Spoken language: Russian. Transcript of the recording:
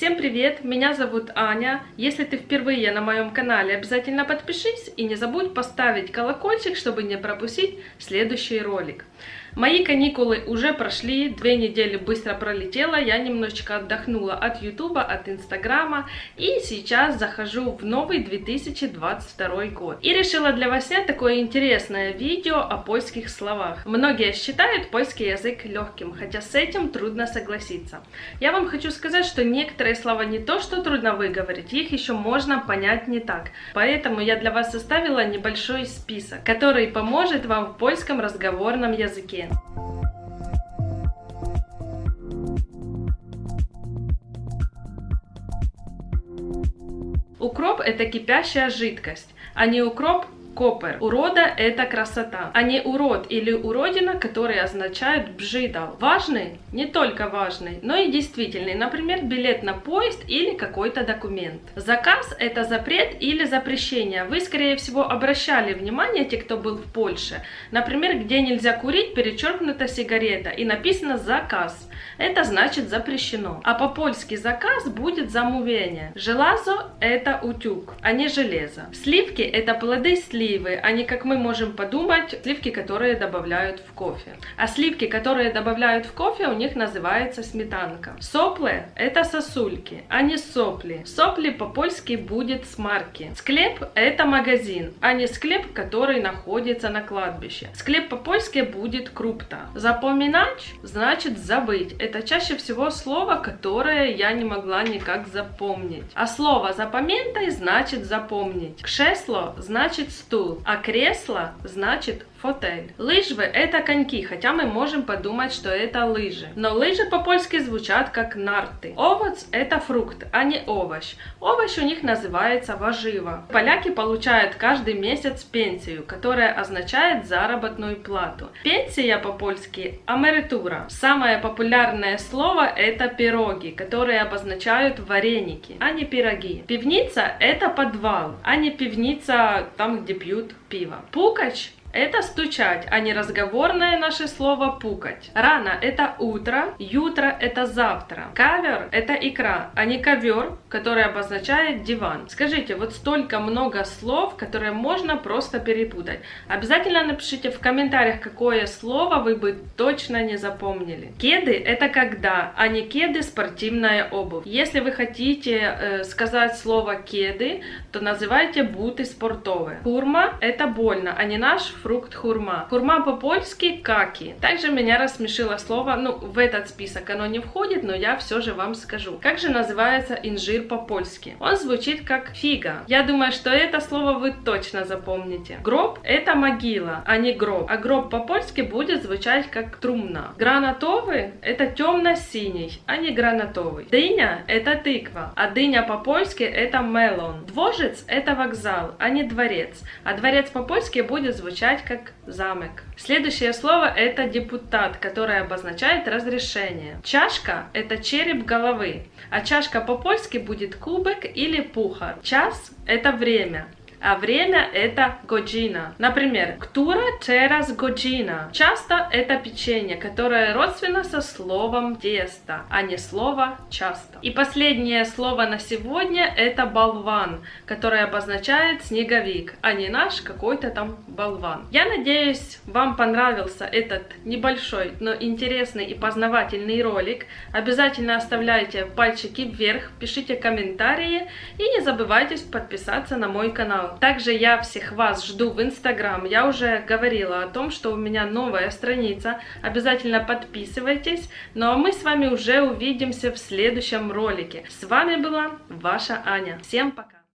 Всем привет, меня зовут Аня. Если ты впервые на моем канале, обязательно подпишись и не забудь поставить колокольчик, чтобы не пропустить следующий ролик. Мои каникулы уже прошли, две недели быстро пролетело, я немножечко отдохнула от ютуба, от инстаграма и сейчас захожу в новый 2022 год. И решила для вас снять такое интересное видео о польских словах. Многие считают польский язык легким, хотя с этим трудно согласиться. Я вам хочу сказать, что некоторые слова не то, что трудно выговорить, их еще можно понять не так. Поэтому я для вас составила небольшой список, который поможет вам в польском разговорном языке. Укроп это кипящая жидкость, а не укроп Копер. Урода – это красота, а не урод или уродина, которые означают бжидал. Важный? Не только важный, но и действительный. Например, билет на поезд или какой-то документ. Заказ – это запрет или запрещение. Вы, скорее всего, обращали внимание, те, кто был в Польше. Например, где нельзя курить, перечеркнута сигарета и написано «заказ». Это значит запрещено. А по-польски заказ будет замовление. Желазо – это утюг, а не железо. Сливки – это плоды сливки сливы, а не как мы можем подумать, сливки, которые добавляют в кофе. А сливки, которые добавляют в кофе, у них называется сметанка. Соплы – это сосульки, а не сопли. Сопли по-польски будет смарки. Склеп – это магазин, а не склеп, который находится на кладбище. Склеп по-польски будет крупта. Запоминать – значит забыть. Это чаще всего слово, которое я не могла никак запомнить. А слово запоминтай значит запомнить. Кшесло значит стул, а кресло значит фотель. Лыжвы это коньки, хотя мы можем подумать, что это лыжи. Но лыжи по-польски звучат как нарты. Овоц это фрукт, а не овощ. Овощ у них называется воживо. Поляки получают каждый месяц пенсию, которая означает заработную плату. Пенсия по-польски америтура. Самое популярное слово это пироги, которые обозначают вареники, а не пироги. Пивница это подвал, а не пивница там, где пьют пиво. Пукач это стучать, а не разговорное наше слово пукать. Рано это утро, ютро это завтра. Кавер это икра, а не ковер, который обозначает диван. Скажите, вот столько много слов, которые можно просто перепутать. Обязательно напишите в комментариях, какое слово вы бы точно не запомнили. Кеды это когда, а не кеды спортивная обувь. Если вы хотите э, сказать слово кеды, то называйте буты спортовые. Курма это больно, а не наш фрукт хурма. Хурма по-польски каки. Также меня рассмешило слово, ну, в этот список оно не входит, но я все же вам скажу. Как же называется инжир по-польски? Он звучит как фига. Я думаю, что это слово вы точно запомните. Гроб – это могила, а не гроб. А гроб по-польски будет звучать как трумна. Гранатовый – это темно-синий, а не гранатовый. Дыня – это тыква, а дыня по-польски – это мелон. Двожец – это вокзал, а не дворец. А дворец по-польски будет звучать звучать как замок. Следующее слово это депутат, которое обозначает разрешение. Чашка это череп головы, а чашка по-польски будет кубок или пухар. Час это время а время это годжина. Например, ктура через годжина. Часто это печенье, которое родственно со словом тесто, а не слово часто. И последнее слово на сегодня это болван, которое обозначает снеговик, а не наш какой-то там болван. Я надеюсь, вам понравился этот небольшой, но интересный и познавательный ролик. Обязательно оставляйте пальчики вверх, пишите комментарии и не забывайте подписаться на мой канал. Также я всех вас жду в Инстаграм. Я уже говорила о том, что у меня новая страница. Обязательно подписывайтесь. Ну а мы с вами уже увидимся в следующем ролике. С вами была ваша Аня. Всем пока!